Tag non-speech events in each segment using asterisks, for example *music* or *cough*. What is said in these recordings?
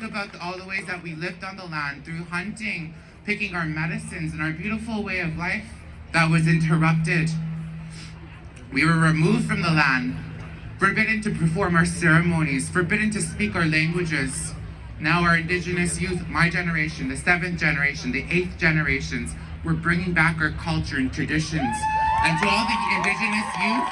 speak about all the ways that we lived on the land through hunting, picking our medicines, and our beautiful way of life that was interrupted. We were removed from the land, forbidden to perform our ceremonies, forbidden to speak our languages. Now our indigenous youth, my generation, the seventh generation, the eighth generations, we're bringing back our culture and traditions. And to all the indigenous youth,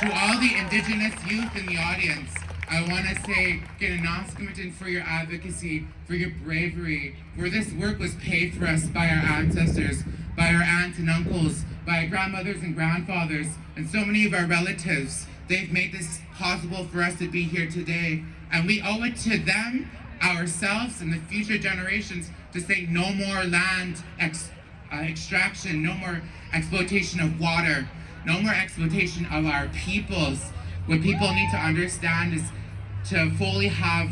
to all the indigenous youth in the audience, I want to say, Ginanaskamatin for your advocacy, for your bravery, where this work was paid for us by our ancestors, by our aunts and uncles, by our grandmothers and grandfathers, and so many of our relatives. They've made this possible for us to be here today. And we owe it to them, ourselves, and the future generations to say no more land ex uh, extraction, no more exploitation of water, no more exploitation of our peoples. What people need to understand is to fully have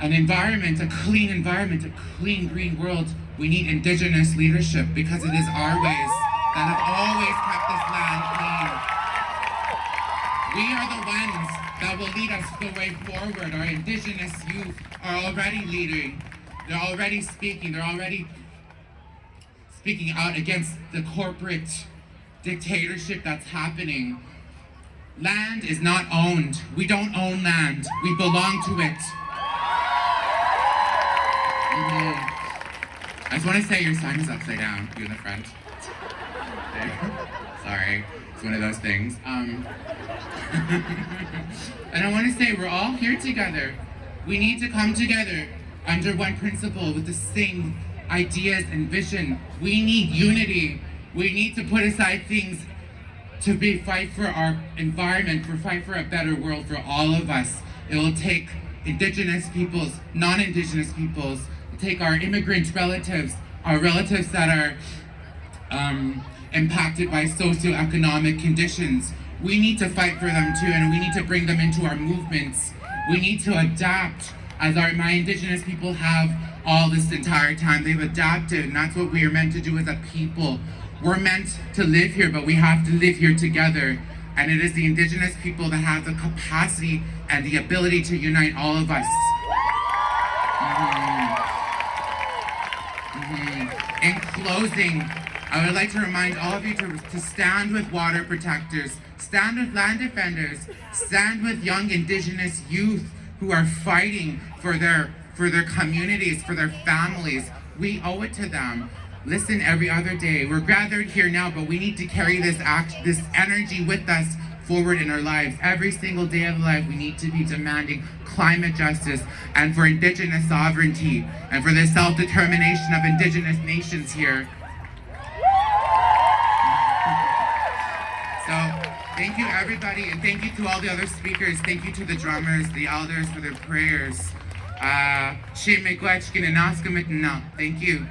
an environment, a clean environment, a clean green world, we need indigenous leadership because it is our ways that have always kept this land clean. We are the ones that will lead us the way forward. Our indigenous youth are already leading. They're already speaking. They're already speaking out against the corporate dictatorship that's happening. Land is not owned. We don't own land. We belong to it. I just want to say your sign is upside down, you in the front. *laughs* Sorry, it's one of those things. Um, *laughs* and I want to say we're all here together. We need to come together under one principle with the same ideas and vision. We need unity. We need to put aside things to be fight for our environment, for fight for a better world for all of us. It will take indigenous peoples, non-indigenous peoples, take our immigrant relatives, our relatives that are um, impacted by socioeconomic conditions. We need to fight for them too, and we need to bring them into our movements. We need to adapt, as our my indigenous people have all this entire time. They've adapted, and that's what we are meant to do as a people. We're meant to live here, but we have to live here together. And it is the indigenous people that have the capacity and the ability to unite all of us. Mm -hmm. Mm -hmm. In closing, I would like to remind all of you to, to stand with water protectors, stand with land defenders, stand with young indigenous youth who are fighting for their, for their communities, for their families. We owe it to them listen every other day. We're gathered here now, but we need to carry this act, this energy with us forward in our lives. Every single day of life, we need to be demanding climate justice and for indigenous sovereignty and for the self-determination of indigenous nations here. So, thank you everybody, and thank you to all the other speakers. Thank you to the drummers, the elders for their prayers. Uh, Thank you.